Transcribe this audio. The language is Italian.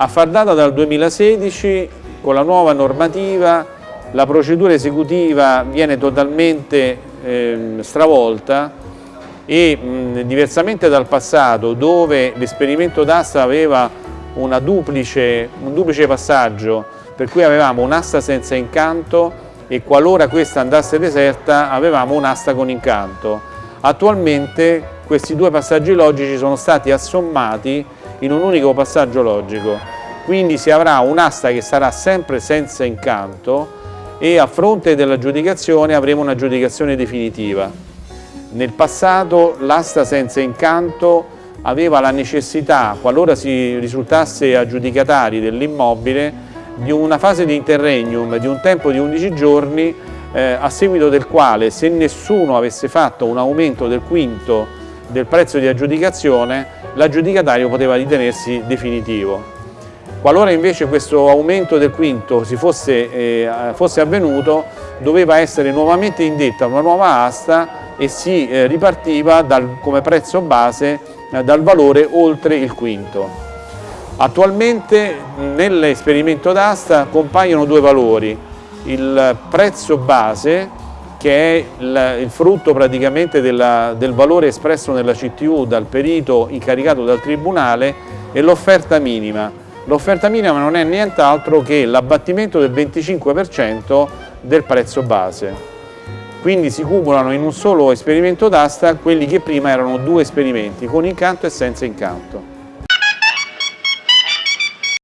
A far data dal 2016, con la nuova normativa, la procedura esecutiva viene totalmente eh, stravolta e mh, diversamente dal passato dove l'esperimento d'asta aveva duplice, un duplice passaggio per cui avevamo un'asta senza incanto e qualora questa andasse deserta avevamo un'asta con incanto. Attualmente questi due passaggi logici sono stati assommati in un unico passaggio logico, quindi si avrà un'asta che sarà sempre senza incanto e a fronte dell'aggiudicazione avremo un'aggiudicazione definitiva. Nel passato l'asta senza incanto aveva la necessità, qualora si risultasse aggiudicatari dell'immobile, di una fase di interregnum di un tempo di 11 giorni eh, a seguito del quale se nessuno avesse fatto un aumento del quinto del prezzo di aggiudicazione l'aggiudicatario poteva ritenersi definitivo. Qualora invece questo aumento del quinto fosse, eh, fosse, avvenuto doveva essere nuovamente indetta una nuova asta e si eh, ripartiva dal, come prezzo base eh, dal valore oltre il quinto. Attualmente nell'esperimento d'asta compaiono due valori, il prezzo base che è il, il frutto praticamente della, del valore espresso nella CTU dal perito incaricato dal Tribunale e l'offerta minima. L'offerta minima non è nient'altro che l'abbattimento del 25% del prezzo base. Quindi si cumulano in un solo esperimento d'asta quelli che prima erano due esperimenti, con incanto e senza incanto.